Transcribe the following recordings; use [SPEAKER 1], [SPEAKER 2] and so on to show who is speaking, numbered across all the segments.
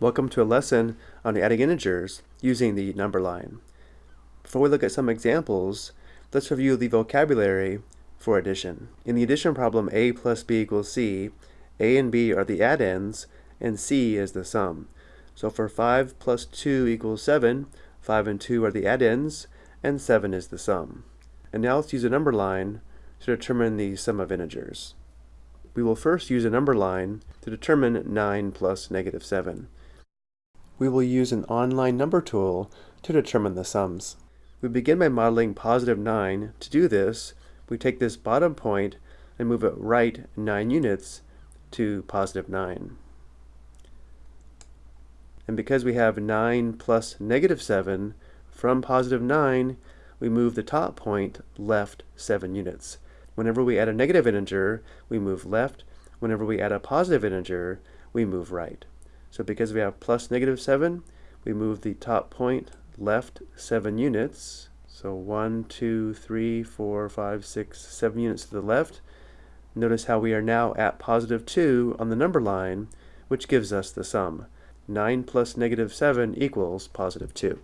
[SPEAKER 1] Welcome to a lesson on adding integers using the number line. Before we look at some examples, let's review the vocabulary for addition. In the addition problem a plus b equals c, a and b are the addends and c is the sum. So for 5 plus 2 equals 7, 5 and 2 are the addends and 7 is the sum. And now let's use a number line to determine the sum of integers. We will first use a number line to determine 9 plus negative 7. We will use an online number tool to determine the sums. We begin by modeling positive 9. To do this, we take this bottom point and move it right 9 units to positive 9. And because we have 9 plus negative 7, from positive 9, we move the top point left 7 units. Whenever we add a negative integer, we move left. Whenever we add a positive integer, we move right. So because we have plus negative 7, we move the top point left 7 units. So 1, 2, 3, 4, 5, 6, 7 units to the left. Notice how we are now at positive 2 on the number line, which gives us the sum. 9 plus negative 7 equals positive 2.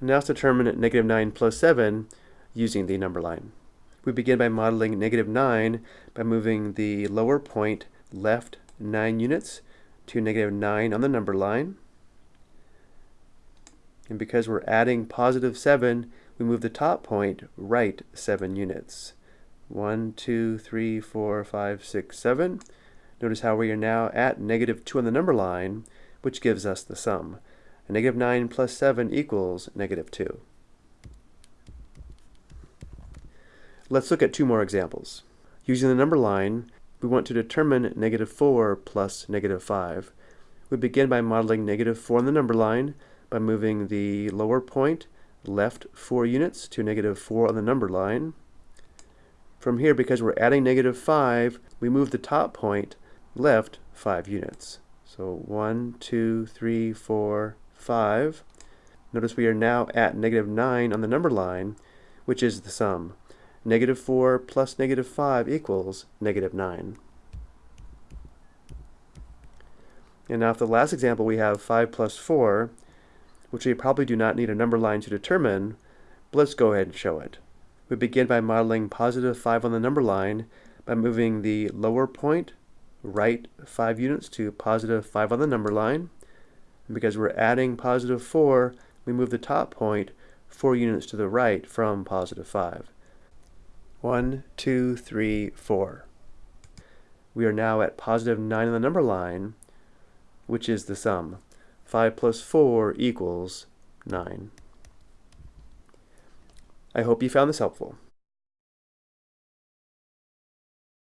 [SPEAKER 1] Now let's determine negative 9 plus 7 using the number line. We begin by modeling negative 9 by moving the lower point left 9 units to negative 9 on the number line. And because we're adding positive 7, we move the top point right 7 units. 1, 2, 3, 4, 5, 6, 7. Notice how we are now at negative 2 on the number line, which gives us the sum. A negative 9 plus 7 equals negative 2. Let's look at two more examples. Using the number line, we want to determine negative 4 plus negative 5. We begin by modeling negative 4 on the number line by moving the lower point left 4 units to negative 4 on the number line. From here, because we're adding negative 5, we move the top point left 5 units. So 1, 2, 3, 4, 5. Notice we are now at negative 9 on the number line, which is the sum. Negative 4 plus negative 5 equals negative 9. And now for the last example, we have 5 plus 4, which we probably do not need a number line to determine, but let's go ahead and show it. We begin by modeling positive 5 on the number line by moving the lower point right 5 units to positive 5 on the number line. And because we're adding positive 4, we move the top point 4 units to the right from positive 5. One, two, three, four. We are now at positive 9 on the number line, which is the sum. 5 plus 4 equals 9. I hope you found this helpful.